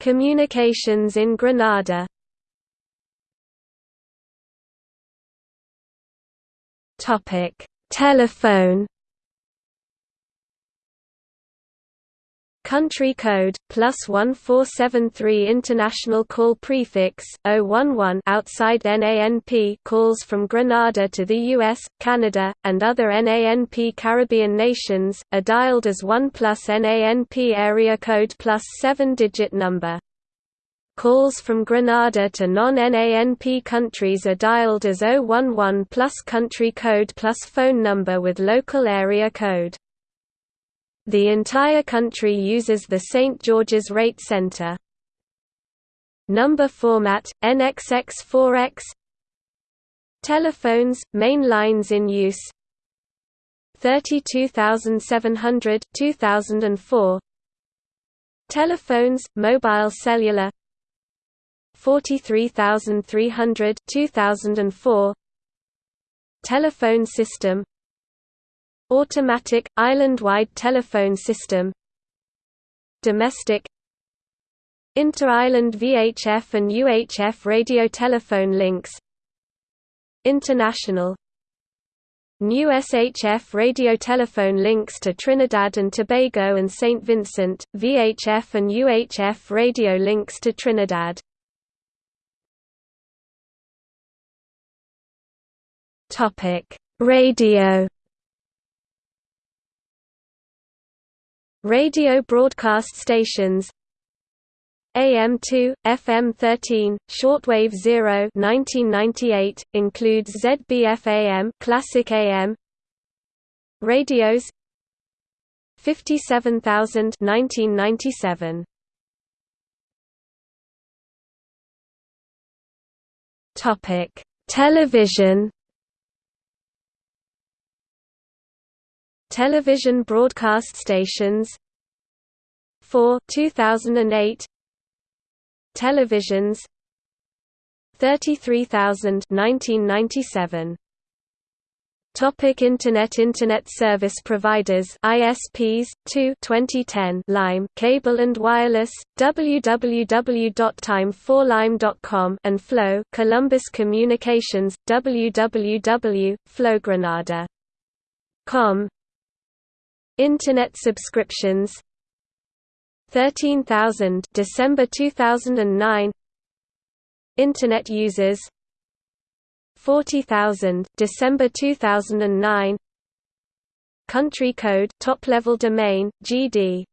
Communications in Grenada Topic: Telephone Country code, plus 1473 International call prefix, 011 outside NANP calls from Grenada to the US, Canada, and other NANP Caribbean nations, are dialed as 1 plus NANP area code plus 7-digit number. Calls from Grenada to non-NANP countries are dialed as 011 plus country code plus phone number with local area code. The entire country uses the St. George's Rate Center. Number format, NXX4X Telephones, main lines in use. 32700 2004 Telephones, mobile cellular. 43300 2004 Telephone system Automatic, island-wide telephone system Domestic Inter-island VHF and UHF radio telephone links International New SHF radio telephone links to Trinidad and Tobago and St. Vincent, VHF and UHF radio links to Trinidad Radio Radio broadcast stations. AM2, FM13, Shortwave 0 1998, includes ZBF AM Classic AM Radios. 57000 1997 Topic Television Television broadcast stations. 4 2008 Televisions. 33000 1997 Topic Internet Internet service providers ISPs 2 2010 Lime Cable and Wireless. Www.time4lime.com and Flow Columbus Communications. Www.flowgrenada.com Internet subscriptions 13,000 December 2009 Internet users 40,000 December 2009 Country code top level domain GD